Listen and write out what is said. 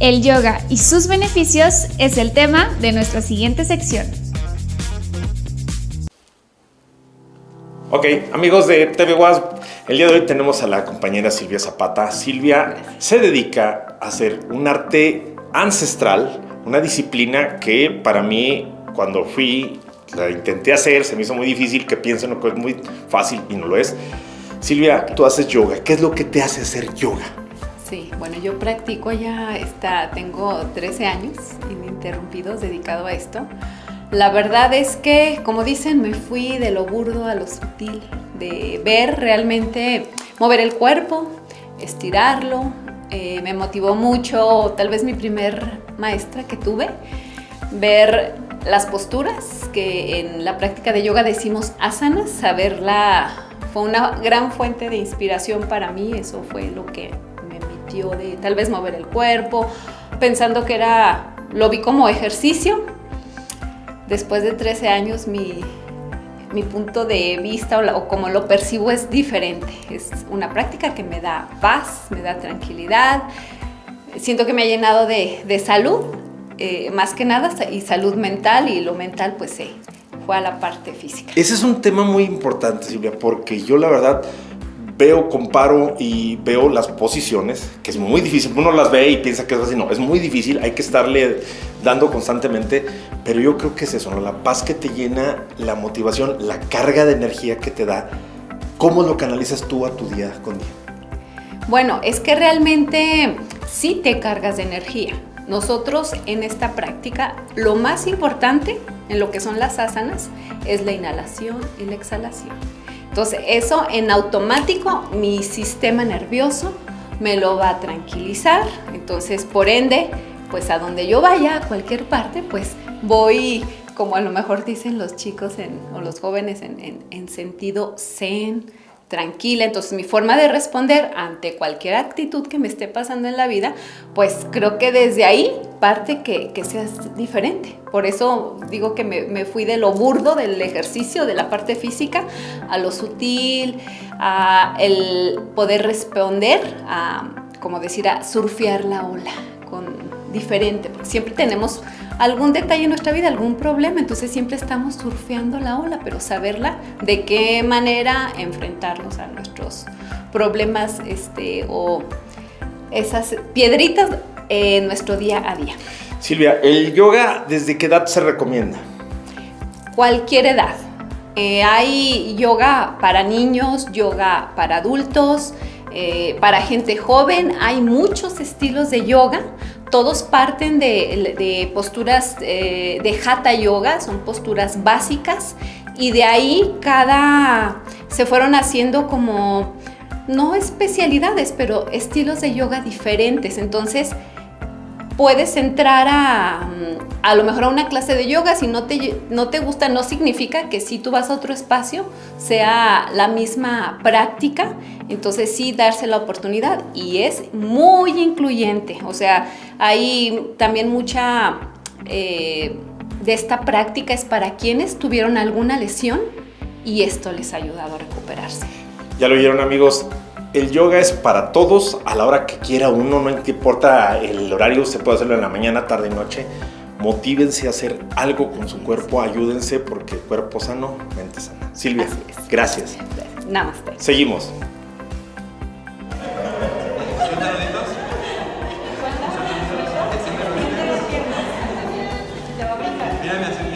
El yoga y sus beneficios es el tema de nuestra siguiente sección. Ok, amigos de TV Was, el día de hoy tenemos a la compañera Silvia Zapata. Silvia se dedica a hacer un arte ancestral, una disciplina que para mí cuando fui la intenté hacer, se me hizo muy difícil, que piensen que es muy fácil y no lo es. Silvia, tú haces yoga, ¿qué es lo que te hace hacer yoga? Sí, bueno, yo practico ya, está, tengo 13 años ininterrumpidos dedicado a esto. La verdad es que, como dicen, me fui de lo burdo a lo sutil, de ver realmente, mover el cuerpo, estirarlo. Eh, me motivó mucho, tal vez mi primer maestra que tuve, ver las posturas, que en la práctica de yoga decimos asanas, saberla fue una gran fuente de inspiración para mí, eso fue lo que de tal vez mover el cuerpo, pensando que era, lo vi como ejercicio, después de 13 años mi, punto de vista o, como lo percibo es diferente. Es una práctica que me da paz, me da tranquilidad. Siento que me ha llenado de, salud, eh, más que nada, y salud mental, y lo mental pues sí, fue a la parte física. Ese es un tema muy importante, Silvia, porque yo la verdad veo, comparo y veo las posiciones, que es muy difícil. Uno las ve y piensa que es así. No, es muy difícil, hay que estarle dando constantemente. Pero yo creo que es eso, ¿no? La paz que te llena, la motivación, la carga de energía que te da. ¿Cómo lo canalizas tú a tu día con día? Bueno, es que realmente sí te cargas de energía. Nosotros en esta práctica, lo más importante en lo que son las asanas es la inhalación y la exhalación. Entonces eso en automático mi sistema nervioso me lo va a tranquilizar. Entonces por ende, pues a donde yo vaya, a cualquier parte, pues voy como a lo mejor dicen los chicos o los jóvenes en, en sentido zen, tranquila. Entonces mi forma de responder ante cualquier actitud que me esté pasando en la vida, pues creo que desde ahí parte que, que seas diferente. Por eso digo que me, fui de lo burdo del ejercicio, de la parte física, a lo sutil, a el poder responder, a, como decir, a surfear la ola con diferente, porque siempre tenemos algún detalle en nuestra vida, algún problema, entonces siempre estamos surfeando la ola, pero saberla de qué manera enfrentarnos a nuestros problemas este, o esas piedritas en nuestro día a día. Silvia, ¿el yoga desde qué edad se recomienda? Cualquier edad. Eh, hay yoga para niños, yoga para adultos, eh, para gente joven, hay muchos estilos de yoga. Todos parten de, posturas eh, de Hatha Yoga, son posturas básicas y de ahí cada se fueron haciendo como no especialidades, pero estilos de yoga diferentes. Entonces, puedes entrar a, mm, a lo mejor a una clase de yoga, si no te, no te gusta, no significa que si tú vas a otro espacio sea la misma práctica, entonces sí darse la oportunidad y es muy incluyente, o sea, hay también mucha eh, de esta práctica es para quienes tuvieron alguna lesión y esto les ha ayudado a recuperarse. Ya lo oyeron amigos, el yoga es para todos a la hora que quiera uno, no importa el horario, se puede hacerlo en la mañana, tarde, noche. Motívense a hacer algo con su cuerpo, ayúdense porque cuerpo sano, mente sana. Silvia, gracias. Namaste. Seguimos. Mírame así.